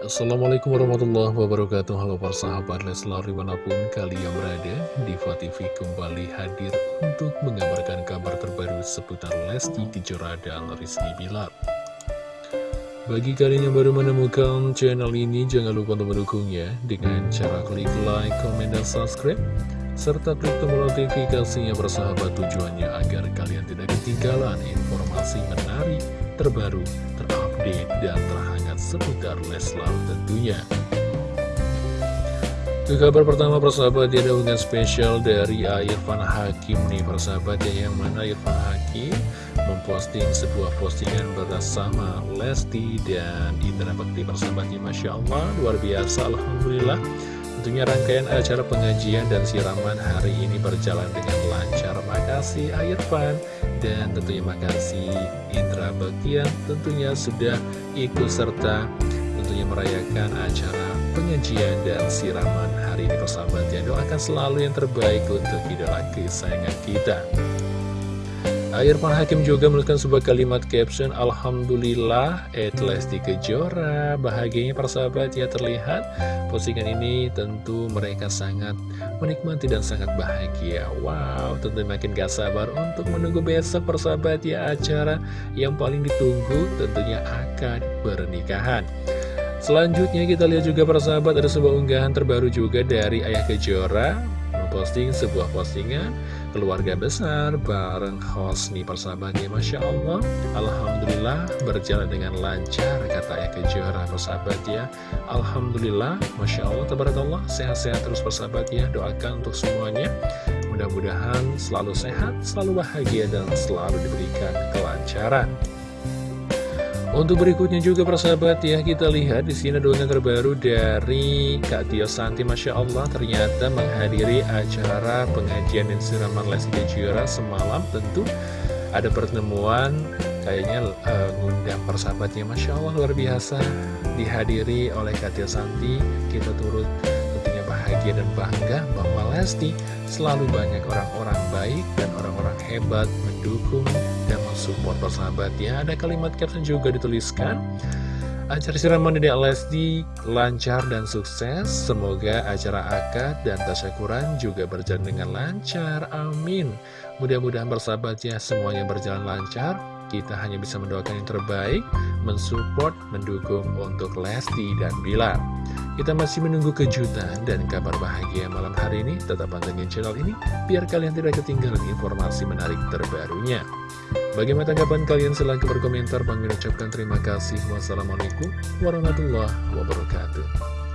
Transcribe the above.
Assalamualaikum warahmatullahi wabarakatuh. Halo para sahabat Leslar di mana pun kalian berada Diva TV kembali hadir untuk mengabarkan kabar terbaru seputar Lesti Kejora dan Rizky Bilar. Bagi kalian yang baru menemukan channel ini jangan lupa untuk mendukungnya Dengan cara klik like, komen, dan subscribe serta klik tombol notifikasinya bersahabat tujuannya agar kalian tidak ketinggalan informasi menarik, terbaru, terupdate, dan terhangat seputar Leslar tentunya. Ke kabar pertama persahabat ada unggahan spesial dari Irfan Hakim nih persahabat ya yang mana Irfan Hakim memposting sebuah postingan bersama Lesti dan Indra Bekti persahabatnya Masya Allah luar biasa Alhamdulillah Tentunya rangkaian acara pengajian dan siraman hari ini berjalan dengan lancar. Makasih Irfan dan tentunya makasih Indra Bagian tentunya sudah ikut serta tentunya merayakan acara pengajian dan siraman hari ini persahabat ya. Doakan selalu yang terbaik untuk idola kesayangan kita. Irfan Hakim juga melakukan sebuah kalimat caption Alhamdulillah Ed Lesti Kejora Bahagianya persahabat ya terlihat Postingan ini tentu mereka sangat menikmati dan sangat bahagia. Wow tentu makin gak sabar untuk menunggu besok persahabat ya Acara yang paling ditunggu tentunya akan pernikahan. Selanjutnya kita lihat juga persahabat ada sebuah unggahan terbaru juga dari Ayah Kejora memposting sebuah postingan keluarga besar bareng host nih persahabatnya Masya Allah. Alhamdulillah berjalan dengan lancar kata Eka Kejora persahabat ya. Alhamdulillah Masya Allah Tabarakallah sehat-sehat terus persahabat ya. Doakan untuk semuanya. Mudah-mudahan selalu sehat selalu bahagia dan selalu diberikan kelancaran untuk berikutnya juga persahabat ya kita lihat di sini doanya terbaru dari Kak Tio Santi. Masya Allah ternyata menghadiri acara pengajian dan siraman Lesti Kejora semalam. Tentu ada pertemuan kayaknya uh, ngundang persahabatnya. Masya Allah luar biasa dihadiri oleh Kak Tio Santi. Kita turut tentunya bahagia dan bangga bahwa Lesti selalu banyak orang-orang baik dan orang-orang hebat mendukung dan support persahabat ya Ada kalimat caption juga dituliskan. Acara siraman Dede Lesti lancar dan sukses. Semoga acara akad dan tasyakuran juga berjalan dengan lancar. Amin. Mudah-mudahan bersahabat ya semuanya berjalan lancar Kita hanya bisa mendoakan yang terbaik Mensupport, mendukung untuk Lesti dan Bilar kita masih menunggu kejutan dan kabar bahagia malam hari ini. Tetap pantengin channel ini, biar kalian tidak ketinggalan informasi menarik terbarunya. Bagaimana tanggapan kalian? Silahkan berkomentar. Bang ucapkan terima kasih. Wassalamualaikum warahmatullahi wabarakatuh.